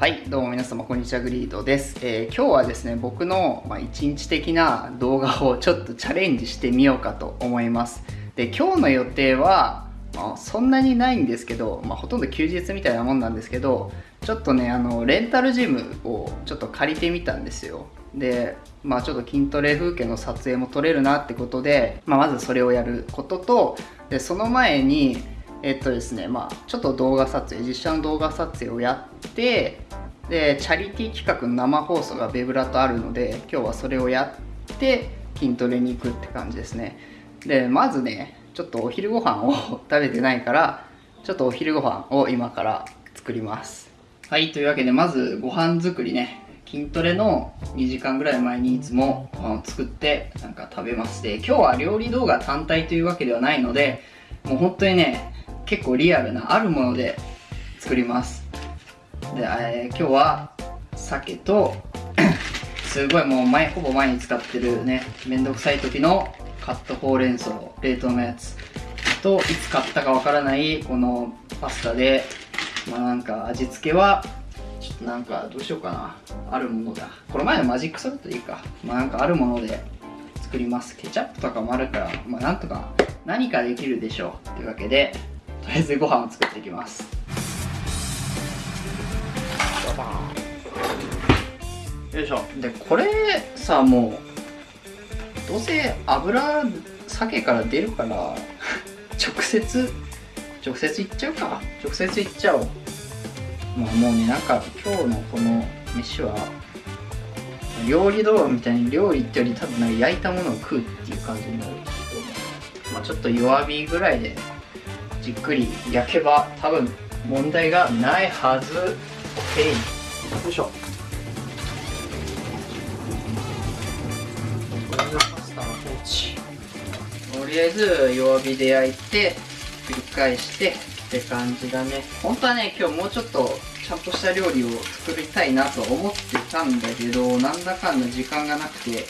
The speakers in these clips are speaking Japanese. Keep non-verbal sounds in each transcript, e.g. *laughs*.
はいどうも皆様こんにちはグリードです、えー、今日はですね僕の、まあ、一日的な動画をちょっとチャレンジしてみようかと思います。で今日の予定は、まあ、そんなにないんですけど、まあ、ほとんど休日みたいなもんなんですけどちょっとねあのレンタルジムをちょっと借りてみたんですよ。でまあちょっと筋トレ風景の撮影も撮れるなってことで、まあ、まずそれをやることとでその前にえっとですねまあちょっと動画撮影実写の動画撮影をやってでチャリティー企画の生放送がベブラとあるので今日はそれをやって筋トレに行くって感じですね。でまずねちょっとお昼ご飯を *laughs* 食べてないからちょっとお昼ご飯を今から作ります。はいというわけでまずご飯作りね。筋トレの2時間ぐらい前にいつも作ってなんか食べます。で今日は料理動画単体というわけではないのでもう本当にね結構リアルなあるもので作ります。で、えー、今日は鮭と *coughs* すごいもう前ほぼ毎日使ってるねめんどくさい時のカットほうれん草冷凍のやつ。といつ買ったかわからないこのパスタでまあなんか味付けはちょっとなんかどうしようかな。あるものだ。この前のマジックソルトいいか。まあなんかあるもので作ります。ケチャップとかもあるからまあなんとか何かできるでしょう。というわけでとりあえずご飯を作っていきます。よいしょ。でこれさもうどうせ油鮭から出るから *laughs* 直接直接いっちゃうか。直接いっちゃおう。まあもうねなんか今日のこの飯は料理動画みたいに料理ってより多分なんか焼いたものを食うっていう感じになるんですけどまあちょっと弱火ぐらいでじっくり焼けば多分問題がないはず。OK よいしょ。とりあえず弱火で焼いて繰り返してって感じだね。本当はね今日もうちょっとちゃんとした料理を作りたいなと思ってたんだけどなんだかんだ時間がなくて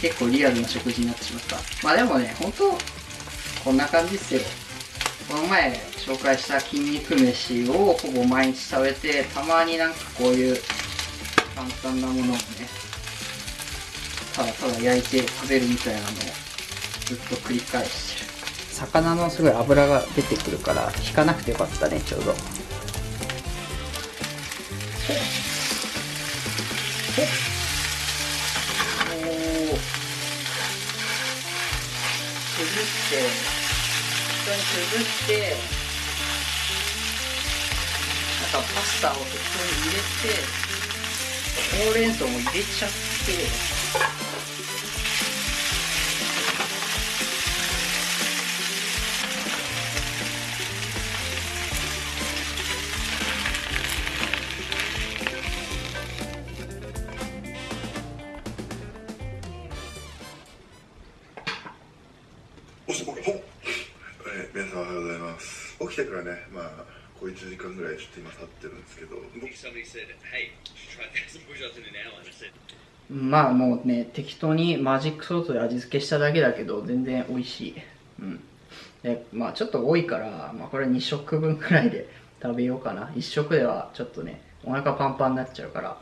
結構リアルな食事になってしまった。まあでもね本当こんな感じっすよ。この前紹介した筋肉飯をほぼ毎日食べてたまになんかこういう簡単なものをねただただ焼いて食べるみたいなのをずっと繰り返してる。魚のすごい脂が出てくるから引かなくてよかったねちょうど。おお崩して緒に崩してなんかパスタを適当に入れてほうれん草も入れちゃって。起きてからね、まあ、こう1時間ぐらいちょっと今経ってるんですけど。まあもうね、適当にマジックソースで味付けしただけだけど、全然美味しい。うん。で、まあちょっと多いから、まあこれ2食分くらいで食べようかな。1食ではちょっとね、お腹パンパンになっちゃうから。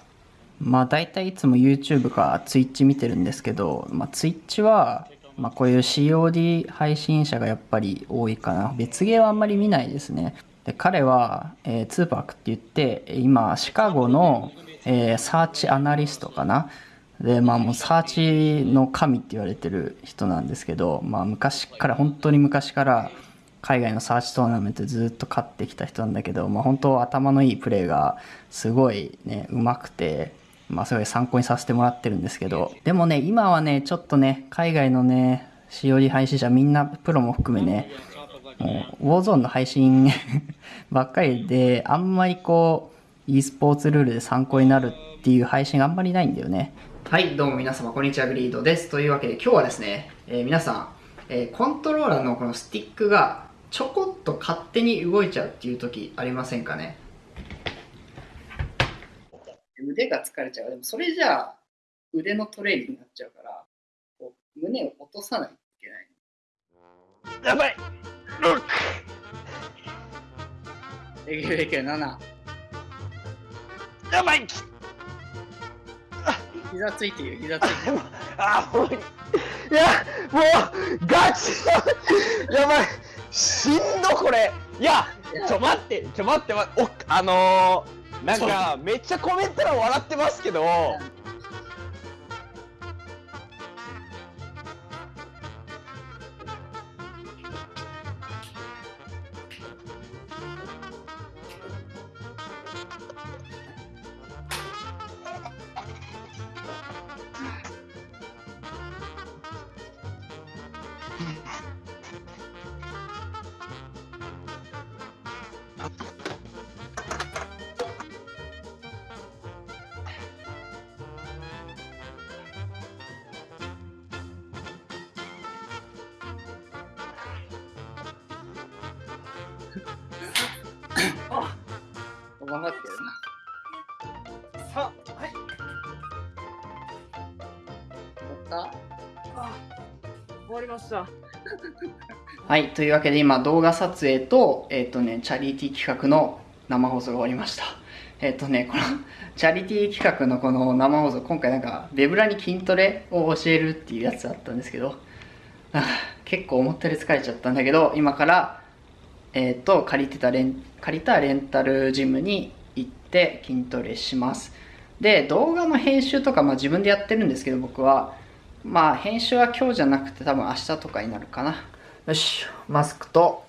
まあ大体いつも YouTube か Twitch 見てるんですけど、まあ Twitch はまあ、こういう COD 配信者がやっぱり多いかな。別ゲーはあんまり見ないですね。で彼は、えー、ツーパークって言って今シカゴの、えー、サーチアナリストかな。でまあもうサーチの神って言われてる人なんですけど、まあ、昔から本当に昔から海外のサーチトーナメントずっと勝ってきた人なんだけど、まあ、本当頭のいいプレーがすごいねうまくてまあすごい参考にさせてもらってるんですけど、でもね、今はね、ちょっとね、海外のね、しおり配信者みんなプロも含めね、もう、ウォーゾーンの配信 *laughs* ばっかりで、あんまりこう、e スポーツルールで参考になるっていう配信があんまりないんだよね。はい、どうも皆様、こんにちは、グリードです。というわけで、今日はですね、えー、皆さん、えー、コントローラーのこのスティックがちょこっと勝手に動いちゃうっていう時ありませんかね？腕が疲れちゃう。でもそれじゃあ腕のトレーニングになっちゃうから、こう胸を落とさないといけない。やばい !6! できるできる、7。やばい膝ついてるよ膝ついてるあもういやもうガチやばいしんどこれいやちょ待ってちょ待って待っておあのー、なんかめっちゃコメント欄笑ってますけど頑張ってるなさはい。終わった終わりました。はい、というわけで今動画撮影と、えっ、とね、チャリティー企画の生放送が終わりました。えっ、とね、このチャリティー企画のこの生放送、今回なんか、ベブラに筋トレを教えるっていうやつだったんですけど、あ結構思ったより疲れちゃったんだけど、今から、えっ、と、借りてたレン、借りたレンタルジムに行って筋トレします。で、動画の編集とか、まあ自分でやってるんですけど、僕は、まあ編集は今日じゃなくて多分明日とかになるかな。よし、マスクと、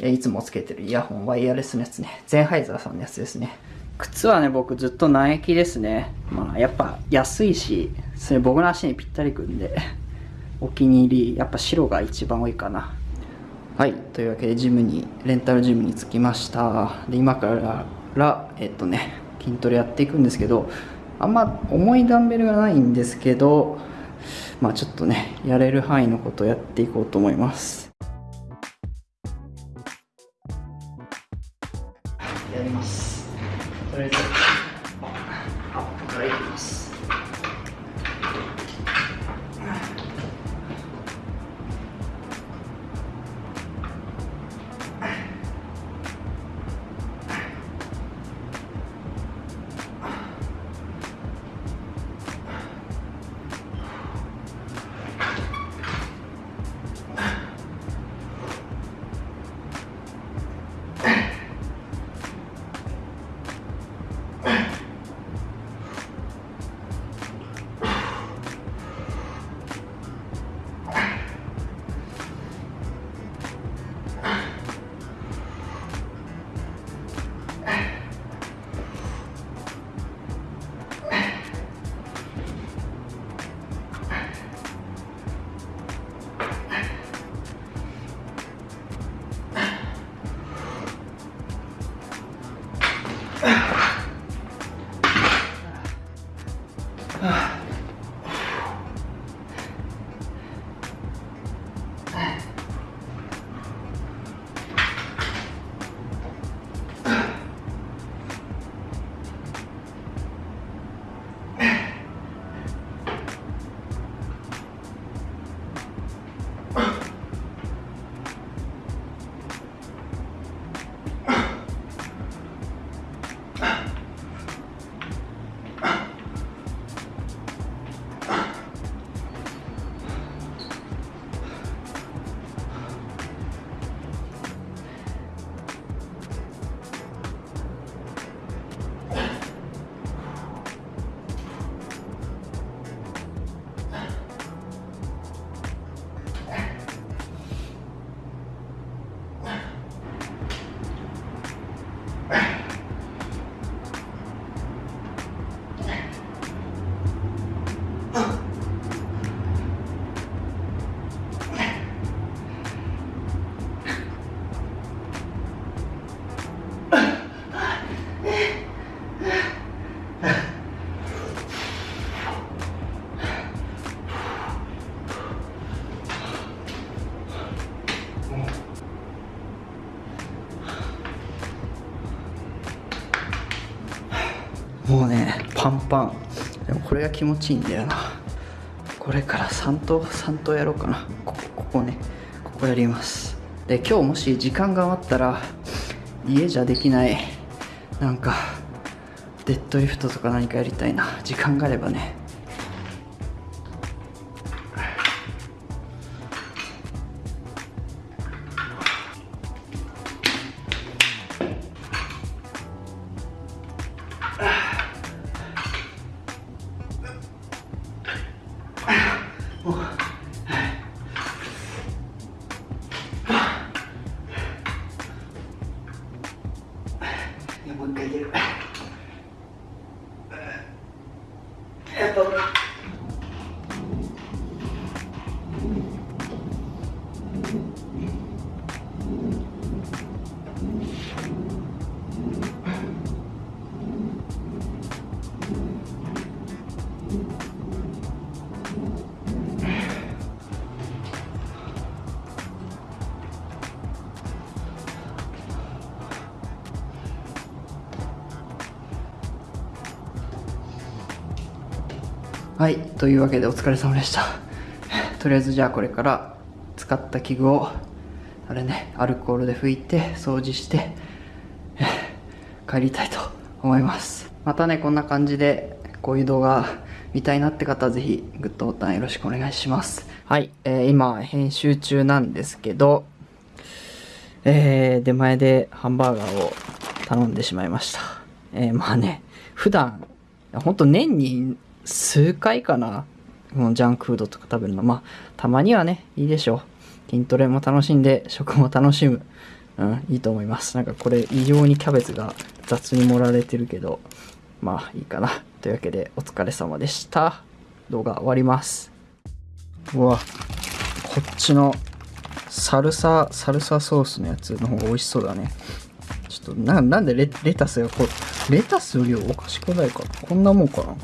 えいつもつけてるイヤホン、ワイヤレスのやつね。ゼンハイザーさんのやつですね。靴はね、僕ずっとナイキですね。まあやっぱ安いし、それ僕の足にぴったりくんで、お気に入り、やっぱ白が一番多いかな。はい、というわけでジムに、レンタルジムに着きました。で、今から、えっとね、筋トレやっていくんですけど、あんま重いダンベルがないんですけど、まあちょっとね、やれる範囲のことをやっていこうと思います。やります。とりあえず、アップからいきます。パン。でもこれが気持ちいいんだよな。これから3投3投やろうかな。ここここね。ここやります。で今日もし時間が余ったら家じゃできないなんかデッドリフトとか何かやりたいな。時間があればね。はいというわけでお疲れ様でした。*laughs* とりあえずじゃあこれから使った器具をあれねアルコールで拭いて掃除して *laughs* 帰りたいと思います。またねこんな感じでこういう動画見たいなって方はぜひグッドボタンよろしくお願いします。はい、えー今編集中なんですけどえー出前でハンバーガーを頼んでしまいました。えーまあね普段ほんと年に数回かな？このジャンクフードとか食べるの。まあたまにはねいいでしょう。筋トレも楽しんで食も楽しむ。うんいいと思います。なんかこれ異常にキャベツが雑に盛られてるけどまあいいかな。というわけでお疲れ様でした。動画終わります。うわこっちのサルササルサソースのやつの方が美味しそうだね。ちょっとななんでレレタスがこうレタスの量おかしくないかこんなもんかな。